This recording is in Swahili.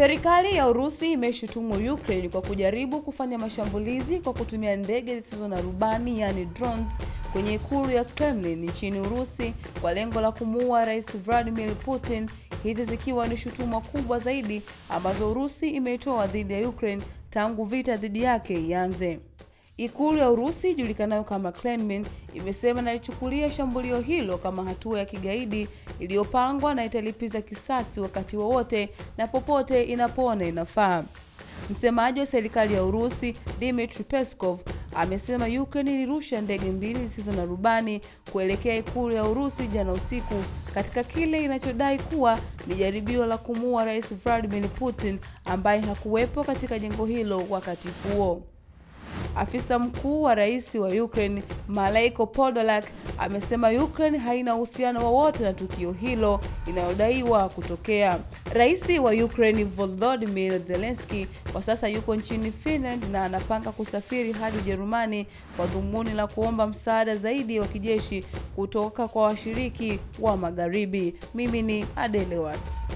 Serikali ya Urusi imeshutumu Ukraine kwa kujaribu kufanya mashambulizi kwa kutumia ndege zisizo na rubani yani drones kwenye ikulu ya Kremlin nchini Urusi kwa lengo la kumuua Rais Vladimir Putin, hizi zikiwa ni shutuma kubwa zaidi ambazo Urusi imeitoa dhidi ya Ukraine tangu vita dhidi yake ianze. Ikulu ya Urusi ijulikanayo kama Kremlin imesema inalichukulia shambulio hilo kama hatua ya kigaidi iliyopangwa na italipiza kisasi wakati wowote na popote inapoona inafaa. Msemaji wa serikali ya Urusi Dmitry Peskov amesema Ukraine ilirusha ndege mbili zisizo na rubani kuelekea ikulu ya Urusi jana usiku katika kile inachodai kuwa ni jaribio la kumuua Rais Vladimir Putin ambaye hakuwepo katika jengo hilo wakati huo. Afisa mkuu wa rais wa Ukraine Malaiko Podolak amesema Ukraine haina uhusiano wowote na tukio hilo inayodaiwa kutokea. Rais wa Ukraine Volodymyr Zelensky kwa sasa yuko nchini Finland na anapanga kusafiri hadi Ujerumani kwa dhumuni la kuomba msaada zaidi wa kijeshi kutoka kwa washiriki wa Magharibi. Mimi ni Adele Watts.